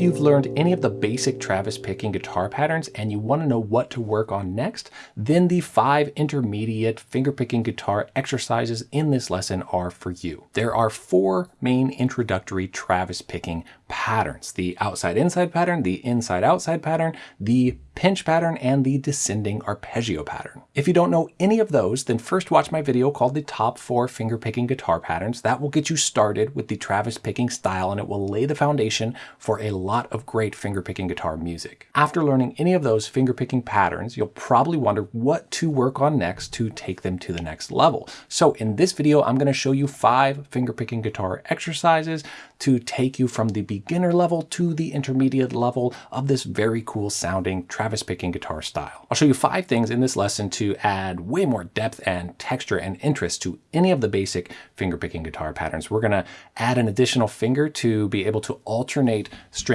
If you've learned any of the basic Travis picking guitar patterns and you want to know what to work on next, then the five intermediate fingerpicking guitar exercises in this lesson are for you. There are four main introductory Travis picking patterns, the outside-inside pattern, the inside-outside pattern, the pinch pattern, and the descending arpeggio pattern. If you don't know any of those, then first watch my video called the top four finger picking guitar patterns. That will get you started with the Travis picking style and it will lay the foundation for a lot of great fingerpicking guitar music. After learning any of those fingerpicking patterns, you'll probably wonder what to work on next to take them to the next level. So in this video, I'm going to show you five fingerpicking guitar exercises to take you from the beginner level to the intermediate level of this very cool sounding Travis picking guitar style. I'll show you five things in this lesson to add way more depth and texture and interest to any of the basic fingerpicking guitar patterns. We're going to add an additional finger to be able to alternate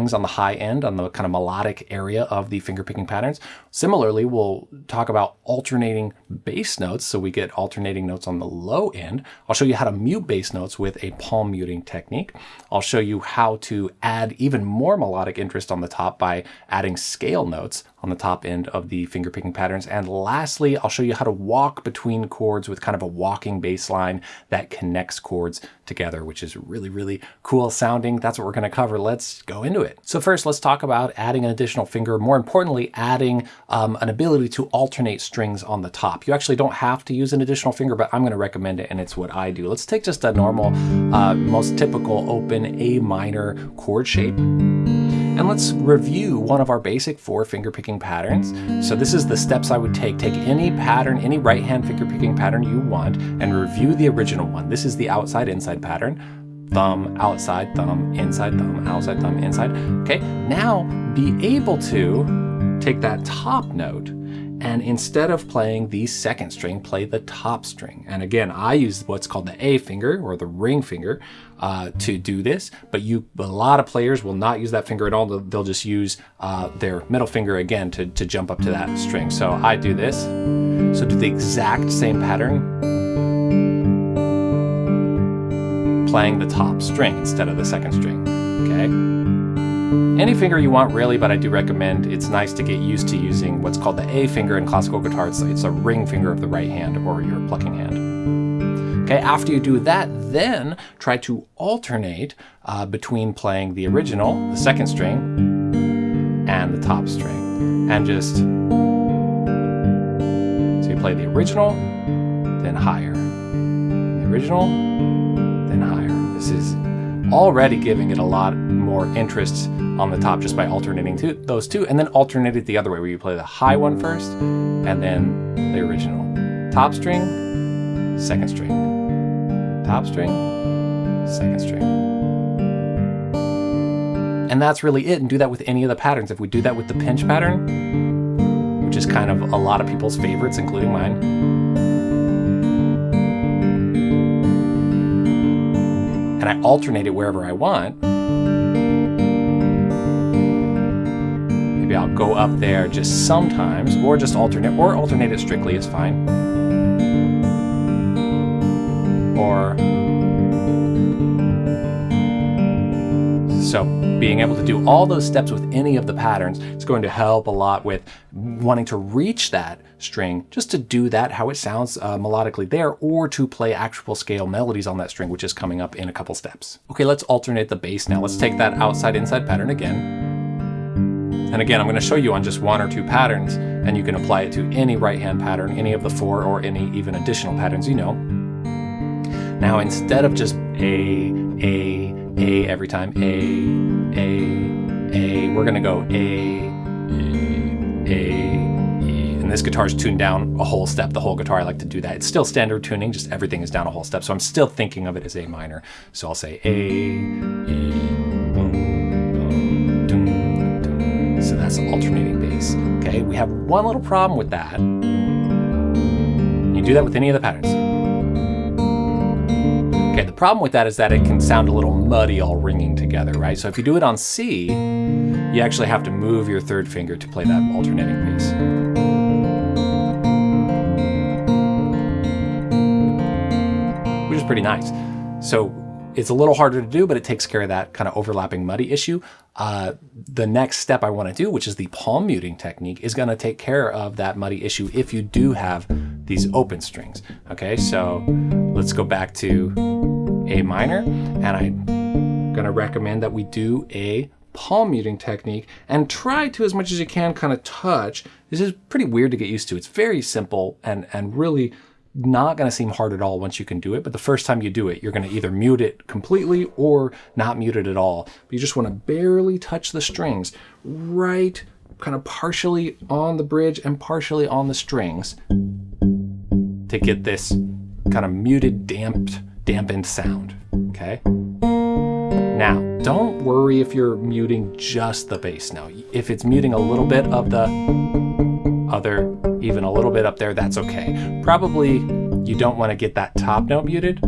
strings on the high end on the kind of melodic area of the finger picking patterns. Similarly, we'll talk about alternating bass notes so we get alternating notes on the low end. I'll show you how to mute bass notes with a palm muting technique. I'll show you how to add even more melodic interest on the top by adding scale notes on the top end of the finger picking patterns. And lastly, I'll show you how to walk between chords with kind of a walking bass line that connects chords together, which is really, really cool sounding. That's what we're gonna cover. Let's go into it. So first, let's talk about adding an additional finger. More importantly, adding um, an ability to alternate strings on the top. You actually don't have to use an additional finger, but I'm gonna recommend it and it's what I do. Let's take just a normal, uh, most typical open A minor chord shape. And let's review one of our basic four finger picking patterns. So this is the steps I would take. Take any pattern, any right hand finger picking pattern you want and review the original one. This is the outside inside pattern. Thumb, outside, thumb, inside, thumb, outside, thumb, inside. Okay, now be able to take that top note and instead of playing the second string, play the top string. And again, I use what's called the A finger or the ring finger uh, to do this, but you a lot of players will not use that finger at all. They'll, just use uh, their middle finger again to, to jump up to that string. So I do this. So do the exact same pattern, playing the top string instead of the second string, okay? Any finger you want really, but I do recommend it's nice to get used to using what's called the A finger in classical guitar. It's, it's a ring finger of the right hand or your plucking hand. Okay, after you do that, then try to alternate uh, between playing the original, the second string, and the top string. And just, so you play the original, then higher. The original, then higher. This is already giving it a lot more interest on the top just by alternating those two, and then alternate it the other way, where you play the high one first, and then the original. Top string, second string. Top string, second string. And that's really it, and do that with any of the patterns. If we do that with the pinch pattern, which is kind of a lot of people's favorites, including mine, and I alternate it wherever I want, maybe I'll go up there just sometimes, or just alternate, or alternate it strictly is fine. Or, so being able to do all those steps with any of the patterns is going to help a lot with wanting to reach that string, just to do that, how it sounds uh, melodically there, or to play actual scale melodies on that string, which is coming up in a couple steps. Okay, let's alternate the bass now. Let's take that outside-inside pattern again. And again, I'm going to show you on just one or two patterns, and you can apply it to any right-hand pattern, any of the four, or any even additional patterns you know. Now, instead of just A, A, A every time, A, A, A, we're going to go A, A, A, and this guitar is tuned down a whole step, the whole guitar, I like to do that. It's still standard tuning, just everything is down a whole step. So I'm still thinking of it as A minor. So I'll say A, E, So that's alternating bass. Okay, we have one little problem with that. You do that with any of the patterns. Okay, the problem with that is that it can sound a little muddy all ringing together, right? So if you do it on C, you actually have to move your third finger to play that alternating piece. Which is pretty nice. So it's a little harder to do, but it takes care of that kind of overlapping muddy issue. uh, the next step I want to do, which is the palm muting technique, is going to take care of that muddy issue if you do have these open strings. Okay, so let's go back to A minor, and I'm going to recommend that we do a palm muting technique and try to, as much as you can, kind of touch. This is pretty weird to get used to. It's very simple and, and really not going to seem hard at all once you can do it. But the first time you do it, you're going to either mute it completely or not mute it at all. But you just want to barely touch the strings right kind of partially on the bridge and partially on the strings to get this kind of muted, damped, dampened sound. Okay. Now, don't worry if you're muting just the bass note. If it's muting a little bit of the other, even a little bit up there, that's okay. Probably you don't want to get that top note muted.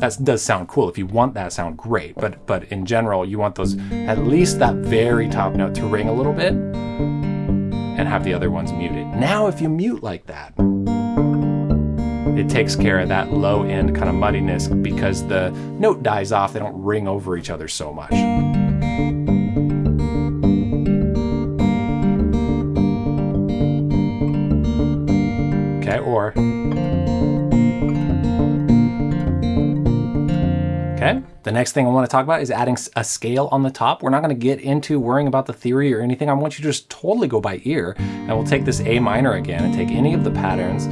That does sound cool. If you want that sound, great. But but in general, you want those at least that very top note to ring a little bit and have the other ones muted. Now, if you mute like that, it takes care of that low end kind of muddiness because the note dies off. They don't ring over each other so much. Okay, or Okay, the next thing I want to talk about is adding a scale on the top. We're not going to get into worrying about the theory or anything. I want you to just totally go by ear. And we'll take this A minor again and take any of the patterns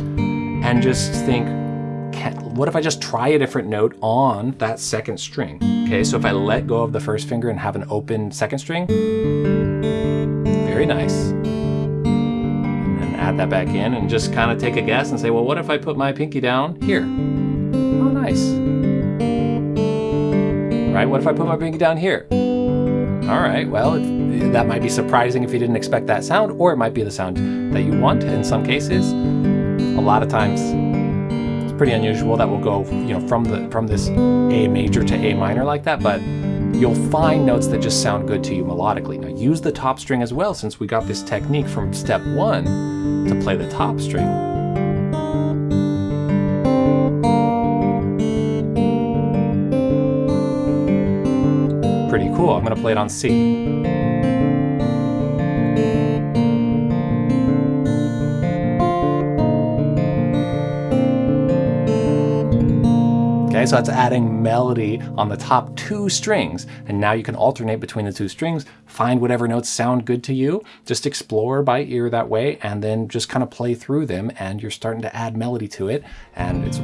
and just think, what if I just try a different note on that second string? Okay, so if I let go of the first finger and have an open second string, very nice. And then add that back in and just kind of take a guess and say, well, what if I put my pinky down here? Oh, nice right? What if I put my pinky down here? All right, well, it, that might be surprising if you didn't expect that sound, or it might be the sound that you want in some cases. A lot of times, it's pretty unusual that we'll go, you know, from the from this A major to A minor like that, but you'll find notes that just sound good to you melodically. Now use the top string as well, since we got this technique from step one to play the top string. pretty cool. I'm gonna play it on C. Okay, so that's adding melody on the top two strings. And now you can alternate between the two strings, find whatever notes sound good to you, just explore by ear that way, and then just kind of play through them, and you're starting to add melody to it, and it's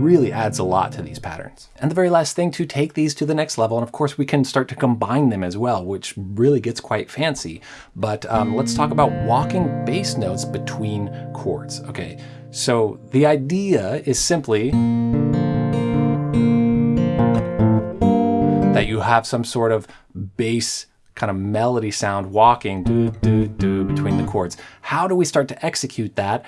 really adds a lot to these patterns. And the very last thing to take these to the next level, and of course we can start to combine them as well, which really gets quite fancy. But um, let's talk about walking bass notes between chords. Okay, so the idea is simply that you have some sort of bass kind of melody sound walking between the chords. How do we start to execute that?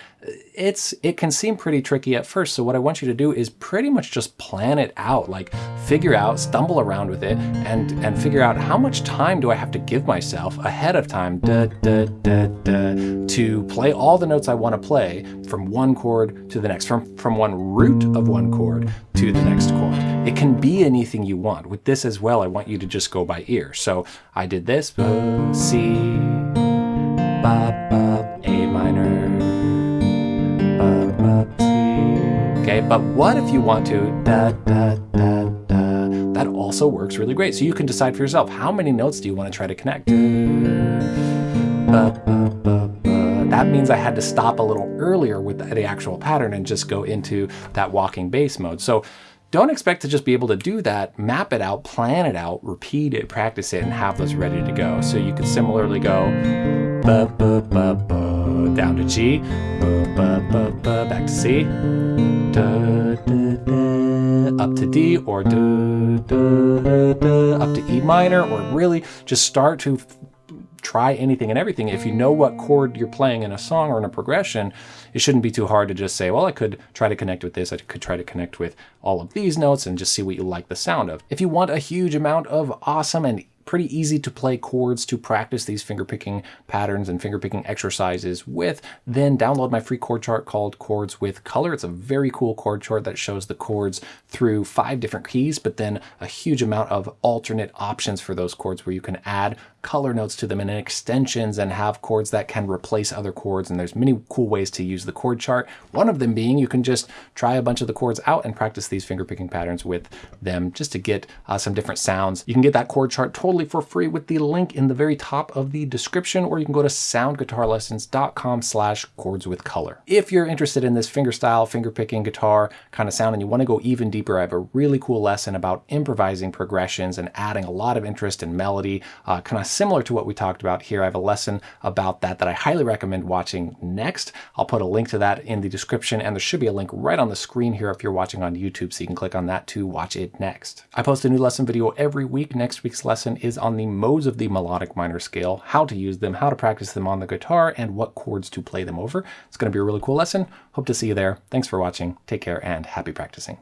It's It can seem pretty tricky at first, so what I want you to do is pretty much just plan it out, like figure out, stumble around with it, and, and figure out how much time do I have to give myself ahead of time to play all the notes I want to play from one chord to the next, from, from one root of one chord to the next chord. It can be anything you want. With this as well, I want you to just go by ear. So I did this, C, ba, ba, A minor, ba, ba, C. Okay, but what if you want to da, da, da, da? That also works really great. So you can decide for yourself, how many notes do you want to try to connect? Ba, ba, ba. That means I had to stop a little earlier with the actual pattern and just go into that walking bass mode. So don't expect to just be able to do that. Map it out, plan it out, repeat it, practice it, and have those ready to go. So you could similarly go ba, ba, ba, ba, down to G, ba, ba, ba, ba, back to C, da, da, da, up to D, or da, da, da, up to E minor, or really just start to try anything and everything. If you know what chord you're playing in a song or in a progression, it shouldn't be too hard to just say, well, I could try to connect with this. I could try to connect with all of these notes and just see what you like the sound of. If you want a huge amount of awesome and pretty easy to play chords to practice these fingerpicking patterns and fingerpicking exercises with, then download my free chord chart called Chords with Color. It's a very cool chord chart that shows the chords through five different keys, but then a huge amount of alternate options for those chords where you can add color notes to them and extensions and have chords that can replace other chords. And there's many cool ways to use the chord chart. One of them being you can just try a bunch of the chords out and practice these fingerpicking patterns with them just to get uh, some different sounds. You can get that chord chart totally for free with the link in the very top of the description, or you can go to soundguitarlessons.com slash chords with color. If you're interested in this fingerstyle, fingerpicking guitar kind of sound and you want to go even deeper, I have a really cool lesson about improvising progressions and adding a lot of interest and melody, uh, kind of similar to what we talked about here. I have a lesson about that that I highly recommend watching next. I'll put a link to that in the description and there should be a link right on the screen here if you're watching on YouTube so you can click on that to watch it next. I post a new lesson video every week. Next week's lesson is on the modes of the melodic minor scale, how to use them, how to practice them on the guitar, and what chords to play them over. It's going to be a really cool lesson. Hope to see you there. Thanks for watching. Take care and happy practicing.